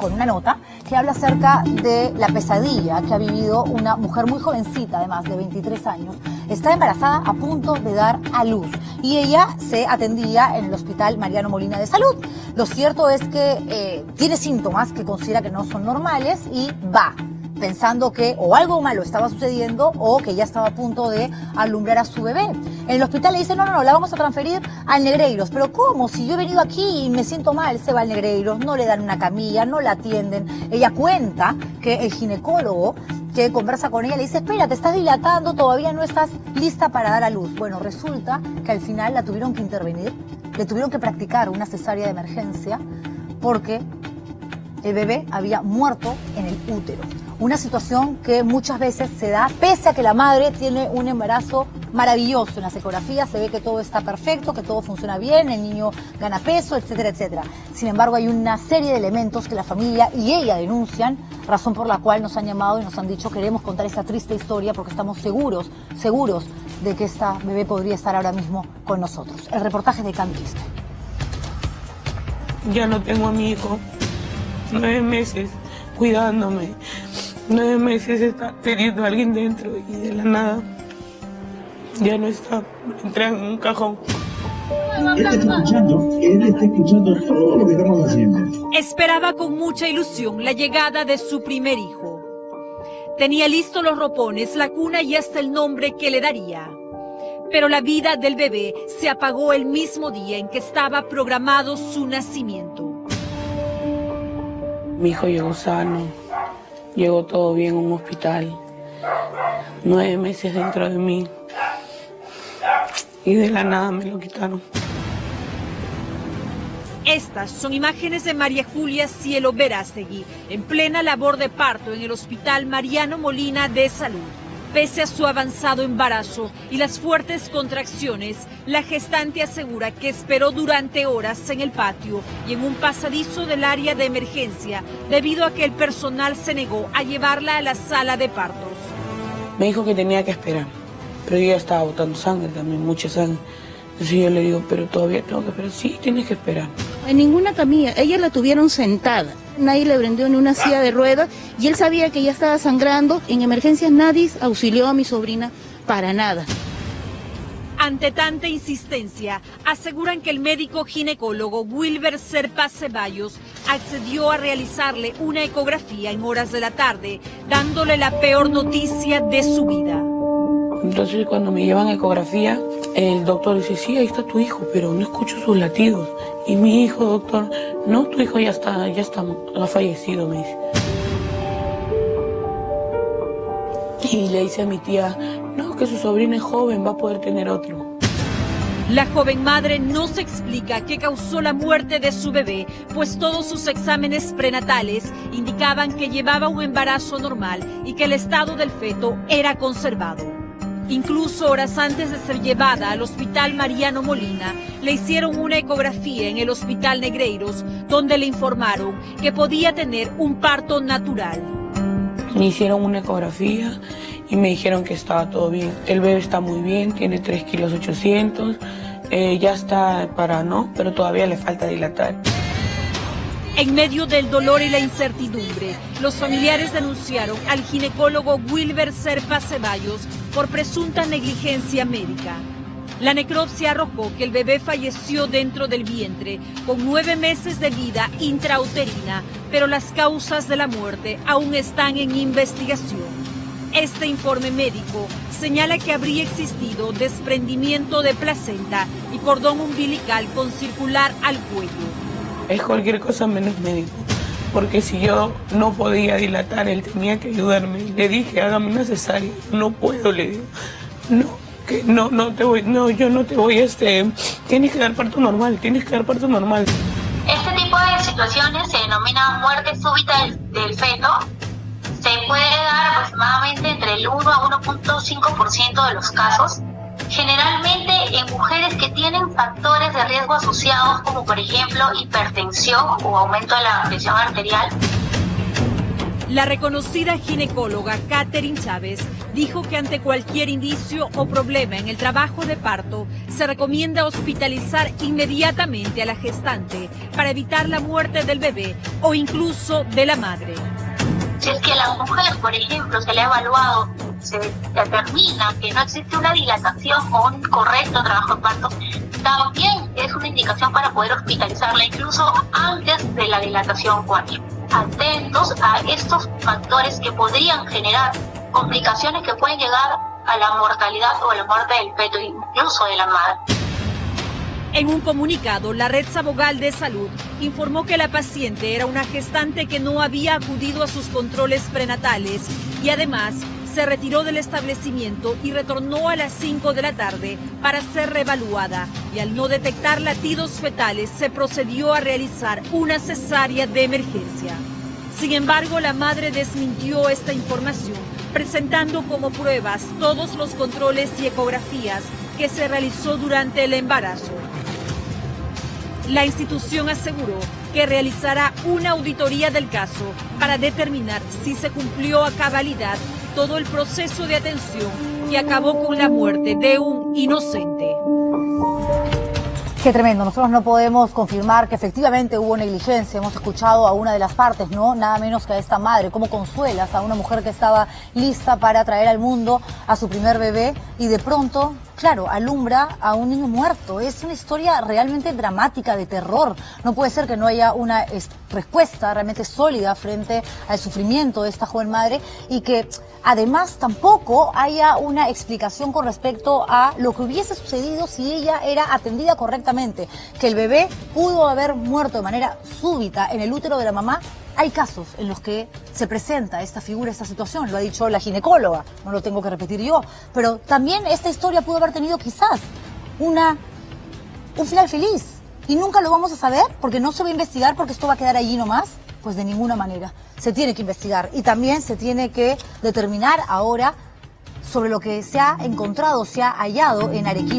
con una nota que habla acerca de la pesadilla que ha vivido una mujer muy jovencita, además de 23 años. Está embarazada a punto de dar a luz y ella se atendía en el Hospital Mariano Molina de Salud. Lo cierto es que eh, tiene síntomas que considera que no son normales y va pensando que o algo malo estaba sucediendo o que ya estaba a punto de alumbrar a su bebé. En el hospital le dicen, no, no, no, la vamos a transferir al Negreiros. Pero ¿cómo? Si yo he venido aquí y me siento mal, se va al Negreiros, no le dan una camilla, no la atienden. Ella cuenta que el ginecólogo que conversa con ella le dice, espera, te estás dilatando, todavía no estás lista para dar a luz. Bueno, resulta que al final la tuvieron que intervenir, le tuvieron que practicar una cesárea de emergencia porque el bebé había muerto en el útero. Una situación que muchas veces se da pese a que la madre tiene un embarazo maravilloso. En las ecografías se ve que todo está perfecto, que todo funciona bien, el niño gana peso, etcétera, etcétera. Sin embargo, hay una serie de elementos que la familia y ella denuncian, razón por la cual nos han llamado y nos han dicho queremos contar esta triste historia porque estamos seguros, seguros de que esta bebé podría estar ahora mismo con nosotros. El reportaje de Canquiste. Ya no tengo a mi hijo nueve meses cuidándome, nueve meses está teniendo a alguien dentro y de la nada ya no está, entré en un cajón. Él está escuchando, él está escuchando todo lo que estamos haciendo. Esperaba con mucha ilusión la llegada de su primer hijo. Tenía listos los ropones, la cuna y hasta el nombre que le daría. Pero la vida del bebé se apagó el mismo día en que estaba programado su nacimiento. Mi hijo llegó sano, llegó todo bien en un hospital, nueve meses dentro de mí y de la nada me lo quitaron. Estas son imágenes de María Julia Cielo Verástegui, en plena labor de parto en el Hospital Mariano Molina de Salud. Pese a su avanzado embarazo y las fuertes contracciones, la gestante asegura que esperó durante horas en el patio y en un pasadizo del área de emergencia debido a que el personal se negó a llevarla a la sala de partos. Me dijo que tenía que esperar, pero yo ya estaba botando sangre también, mucha sangre. Entonces yo le digo, pero todavía tengo que esperar. Sí, tienes que esperar. En ninguna camilla, ella la tuvieron sentada. Nadie le prendió ni una silla de ruedas y él sabía que ella estaba sangrando. En emergencias nadie auxilió a mi sobrina para nada. Ante tanta insistencia, aseguran que el médico ginecólogo Wilber Serpa Ceballos accedió a realizarle una ecografía en horas de la tarde, dándole la peor noticia de su vida. Entonces cuando me llevan ecografía, el doctor dice, sí, ahí está tu hijo, pero no escucho sus latidos. Y mi hijo, doctor, no, tu hijo ya está, ya está, ha fallecido, me dice. Y le dice a mi tía, no, que su sobrina es joven, va a poder tener otro. La joven madre no se explica qué causó la muerte de su bebé, pues todos sus exámenes prenatales indicaban que llevaba un embarazo normal y que el estado del feto era conservado. Incluso horas antes de ser llevada al Hospital Mariano Molina, le hicieron una ecografía en el Hospital Negreiros, donde le informaron que podía tener un parto natural. Me hicieron una ecografía y me dijeron que estaba todo bien. El bebé está muy bien, tiene 3 kilos 800, eh, ya está para no, pero todavía le falta dilatar. En medio del dolor y la incertidumbre, los familiares denunciaron al ginecólogo Wilber Serpa Ceballos por presunta negligencia médica. La necropsia arrojó que el bebé falleció dentro del vientre con nueve meses de vida intrauterina, pero las causas de la muerte aún están en investigación. Este informe médico señala que habría existido desprendimiento de placenta y cordón umbilical con circular al cuello. Es cualquier cosa menos médico porque si yo no podía dilatar, él tenía que ayudarme. Le dije, hágame una cesárea. No puedo, le digo. No, que no, no te voy, no, yo no te voy, este, tienes que dar parto normal, tienes que dar parto normal. Este tipo de situaciones se denomina muerte súbita del, del feto. Se puede dar aproximadamente entre el 1 a 1.5% de los casos generalmente en mujeres que tienen factores de riesgo asociados como por ejemplo hipertensión o aumento de la presión arterial. La reconocida ginecóloga Catherine Chávez dijo que ante cualquier indicio o problema en el trabajo de parto, se recomienda hospitalizar inmediatamente a la gestante para evitar la muerte del bebé o incluso de la madre. Si es que a la mujer, por ejemplo, se le ha evaluado, se determina que no existe una dilatación o un correcto trabajo de parto, también es una indicación para poder hospitalizarla incluso antes de la dilatación 4 atentos a estos factores que podrían generar complicaciones que pueden llegar a la mortalidad o a la muerte del feto, incluso de la madre. En un comunicado, la Red Sabogal de Salud informó que la paciente era una gestante que no había acudido a sus controles prenatales y además se retiró del establecimiento y retornó a las 5 de la tarde para ser reevaluada y al no detectar latidos fetales se procedió a realizar una cesárea de emergencia. Sin embargo, la madre desmintió esta información, presentando como pruebas todos los controles y ecografías que se realizó durante el embarazo. La institución aseguró que realizará una auditoría del caso para determinar si se cumplió a cabalidad todo el proceso de atención que acabó con la muerte de un inocente. Qué tremendo. Nosotros no podemos confirmar que efectivamente hubo negligencia. Hemos escuchado a una de las partes, ¿no? Nada menos que a esta madre. ¿Cómo consuelas a una mujer que estaba lista para traer al mundo a su primer bebé y de pronto claro, alumbra a un niño muerto. Es una historia realmente dramática, de terror. No puede ser que no haya una respuesta realmente sólida frente al sufrimiento de esta joven madre y que además tampoco haya una explicación con respecto a lo que hubiese sucedido si ella era atendida correctamente, que el bebé pudo haber muerto de manera súbita en el útero de la mamá hay casos en los que se presenta esta figura, esta situación, lo ha dicho la ginecóloga, no lo tengo que repetir yo, pero también esta historia pudo haber tenido quizás una, un final feliz y nunca lo vamos a saber porque no se va a investigar porque esto va a quedar allí nomás, pues de ninguna manera. Se tiene que investigar y también se tiene que determinar ahora sobre lo que se ha encontrado, se ha hallado en Arequipa.